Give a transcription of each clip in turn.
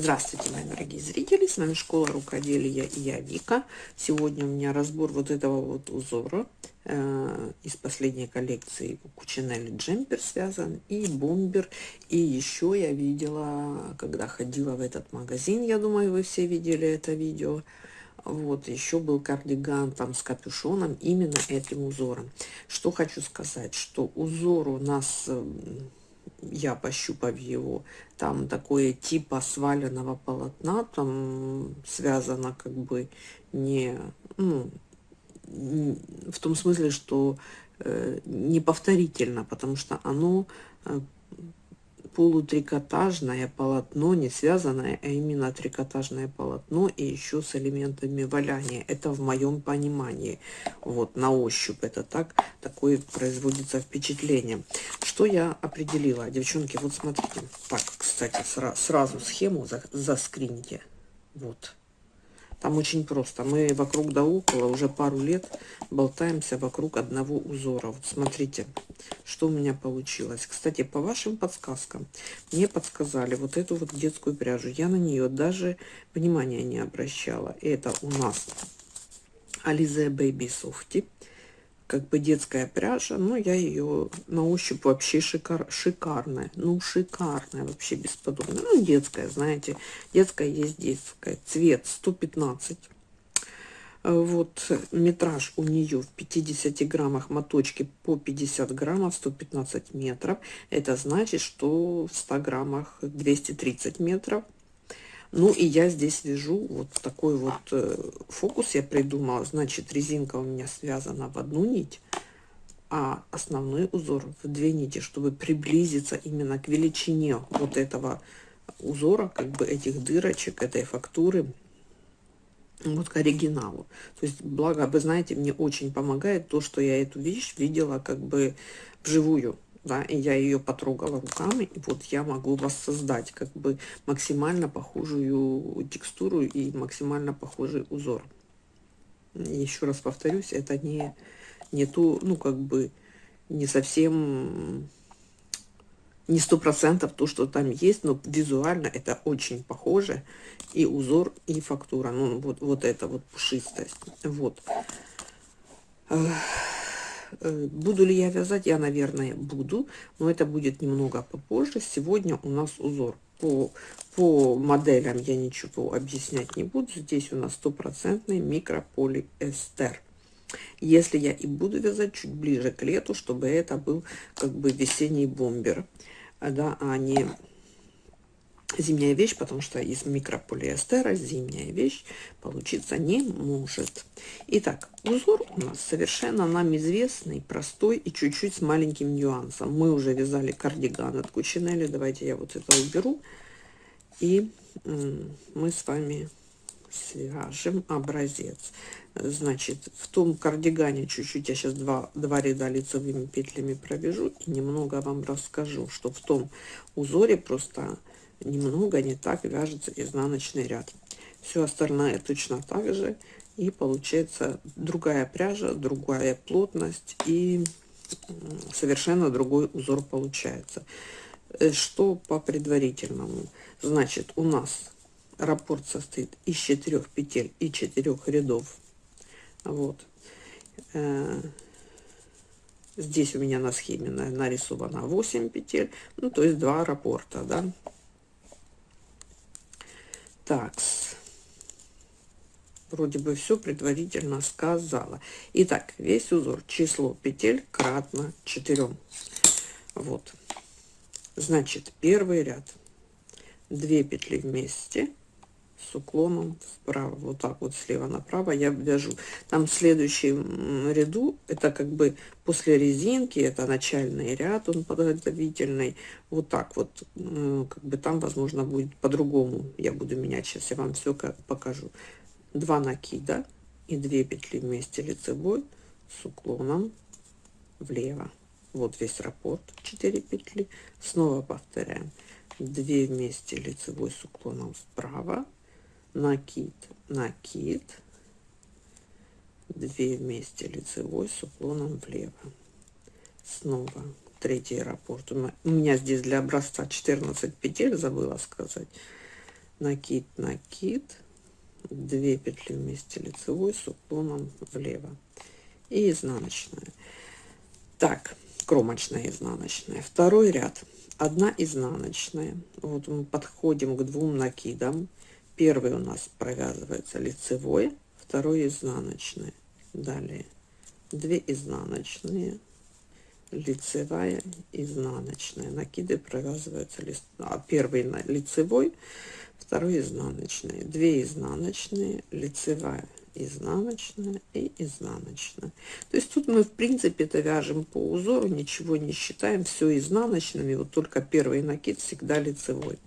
Здравствуйте, мои дорогие зрители, с вами Школа Рукоделия и я Вика. Сегодня у меня разбор вот этого вот узора э, из последней коллекции Кучинелли джемпер связан и бомбер. И еще я видела, когда ходила в этот магазин, я думаю, вы все видели это видео, вот, еще был кардиган там с капюшоном именно этим узором. Что хочу сказать, что узор у нас я пощупав его, там такое типа сваленного полотна, там связано как бы не, ну, в том смысле, что э, неповторительно, потому что оно э, полутрикотажное полотно, не связанное, а именно трикотажное полотно и еще с элементами валяния. Это в моем понимании. Вот, на ощупь это так, такое производится впечатление. Что я определила? Девчонки, вот смотрите. Так, кстати, сра сразу схему за заскрините. Вот. Там очень просто. Мы вокруг да около уже пару лет болтаемся вокруг одного узора. Вот смотрите, что у меня получилось. Кстати, по вашим подсказкам, мне подсказали вот эту вот детскую пряжу. Я на нее даже внимания не обращала. Это у нас Alize Baby Softy как бы детская пряжа, но я ее на ощупь вообще шикар, шикарная, ну шикарная вообще бесподобная, ну детская, знаете, детская есть детская, цвет 115, вот метраж у нее в 50 граммах моточки по 50 граммов 115 метров. Это значит что в 100 граммах 230 метров ну и я здесь вяжу вот такой вот э, фокус я придумала. Значит, резинка у меня связана в одну нить, а основной узор в две нити, чтобы приблизиться именно к величине вот этого узора, как бы этих дырочек, этой фактуры, вот к оригиналу. То есть, благо, вы знаете, мне очень помогает то, что я эту вещь видела как бы вживую да, и я ее потрогала руками, и вот я могу воссоздать как бы максимально похожую текстуру и максимально похожий узор. Еще раз повторюсь, это не, не ту, ну, как бы, не совсем, не сто процентов то, что там есть, но визуально это очень похоже, и узор, и фактура, ну, вот, вот это вот пушистость, вот. Э, буду ли я вязать? Я, наверное, буду, но это будет немного попозже. Сегодня у нас узор. По, по моделям я ничего объяснять не буду. Здесь у нас стопроцентный микрополиэстер. Если я и буду вязать чуть ближе к лету, чтобы это был как бы весенний бомбер, да, а не зимняя вещь, потому что из микрополиэстера зимняя вещь получиться не может. Итак, узор у нас совершенно нам известный, простой и чуть-чуть с маленьким нюансом. Мы уже вязали кардиган от Кучинелли. Давайте я вот это уберу. И мы с вами свяжем образец. Значит, в том кардигане чуть-чуть, я сейчас два, два ряда лицевыми петлями провяжу и немного вам расскажу, что в том узоре просто немного не так вяжется изнаночный ряд. Все остальное точно так же. И получается другая пряжа, другая плотность и совершенно другой узор получается. Э, что по предварительному? Значит, у нас раппорт состоит из четырех петель и четырех рядов. Вот. Э, здесь у меня на схеме нарисовано 8 петель, ну то есть два раппорта, да. Так, вроде бы все предварительно сказала. Итак, весь узор, число петель кратно 4. Вот. Значит, первый ряд. 2 петли вместе, с уклоном вправо, вот так вот слева направо я вяжу. Там в следующем ряду, это как бы после резинки, это начальный ряд, он подготовительный, вот так вот, как бы там, возможно, будет по-другому, я буду менять, сейчас я вам все покажу. Два накида и две петли вместе лицевой с уклоном влево. Вот весь раппорт, 4 петли. Снова повторяем. 2 вместе лицевой с уклоном вправо накид, накид, 2 вместе лицевой с уклоном влево. Снова третий раппорт. У меня здесь для образца 14 петель, забыла сказать. накид, накид, 2 петли вместе лицевой с уклоном влево и изнаночная. Так, кромочная изнаночная. Второй ряд. Одна изнаночная. Вот мы подходим к двум накидам. Первый у нас провязывается лицевой, второй изнаночный. Далее 2 изнаночные, лицевая, изнаночная. Накиды провязываются лист... а, первый лицевой, второй изнаночный. 2 изнаночные, лицевая, изнаночная и изнаночная. То есть тут мы в принципе это вяжем по узору, ничего не считаем, все изнаночными, вот только первый накид всегда лицевой.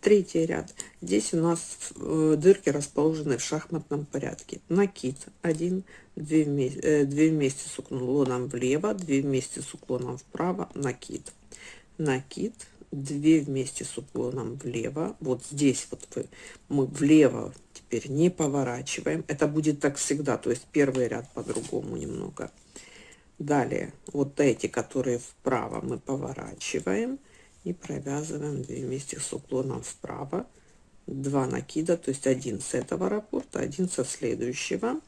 Третий ряд. Здесь у нас э, дырки расположены в шахматном порядке. Накид 1, 2 вместе, э, 2 вместе с уклоном влево, 2 вместе с уклоном вправо, накид. Накид 2 вместе с уклоном влево. Вот здесь вот мы влево теперь не поворачиваем. Это будет так всегда, то есть первый ряд по-другому немного. Далее вот эти, которые вправо, мы поворачиваем и провязываем 2 вместе с уклоном вправо. 2 накида то есть один с этого раппорта один со следующего.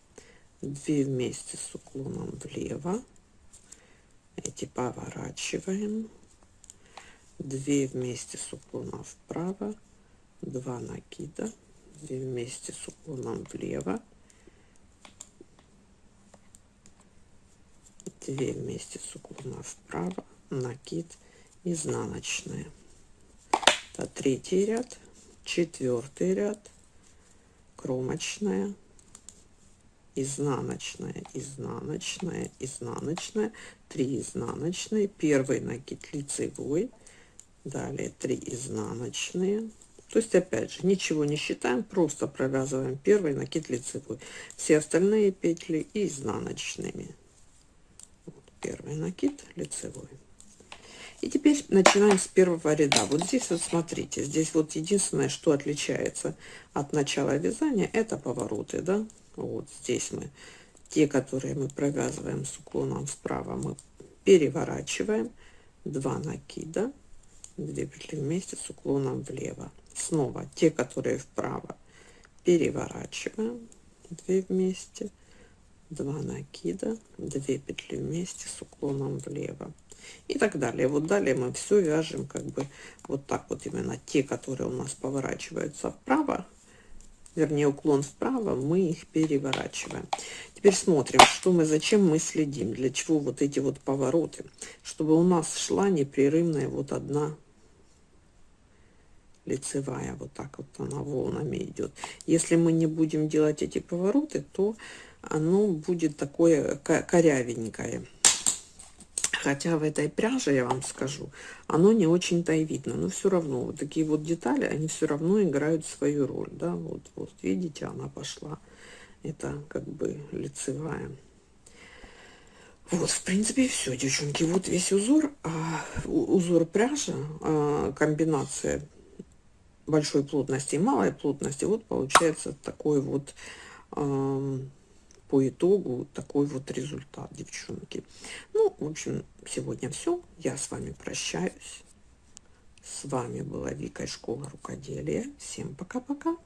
2 вместе с уклоном влево. Эти поворачиваем. 2 вместе с уклоном вправо. 2 накида. 2 вместе с уклоном влево. 2 вместе с уклоном вправо накид изнаночная это третий ряд четвертый ряд кромочная изнаночная изнаночная изнаночная 3 изнаночные. Первый накид лицевой далее 3 изнаночные то есть опять же ничего не считаем просто провязываем первый накид лицевой все остальные петли изнаночными вот первый накид лицевой и теперь начинаем с первого ряда. Вот здесь вот смотрите, здесь вот единственное, что отличается от начала вязания, это повороты, да. Вот здесь мы, те, которые мы провязываем с уклоном вправо, мы переворачиваем 2 накида, 2 петли вместе с уклоном влево. Снова те, которые вправо, переворачиваем 2 вместе, 2 накида, 2 петли вместе с уклоном влево и так далее. Вот далее мы все вяжем как бы вот так вот именно. Те, которые у нас поворачиваются вправо, вернее уклон вправо, мы их переворачиваем. Теперь смотрим, что мы, зачем мы следим, для чего вот эти вот повороты, чтобы у нас шла непрерывная вот одна лицевая, вот так вот она волнами идет. Если мы не будем делать эти повороты, то оно будет такое корявенькое. Хотя в этой пряже, я вам скажу, оно не очень-то и видно. Но все равно, вот такие вот детали, они все равно играют свою роль. Да? Вот, вот видите, она пошла. Это как бы лицевая. Вот, в принципе, все, девчонки. Вот весь узор. А, узор пряжи, а, комбинация большой плотности и малой плотности. Вот получается такой вот... А, по итогу такой вот результат, девчонки. Ну, в общем, сегодня все. Я с вами прощаюсь. С вами была Вика из школы рукоделия. Всем пока-пока.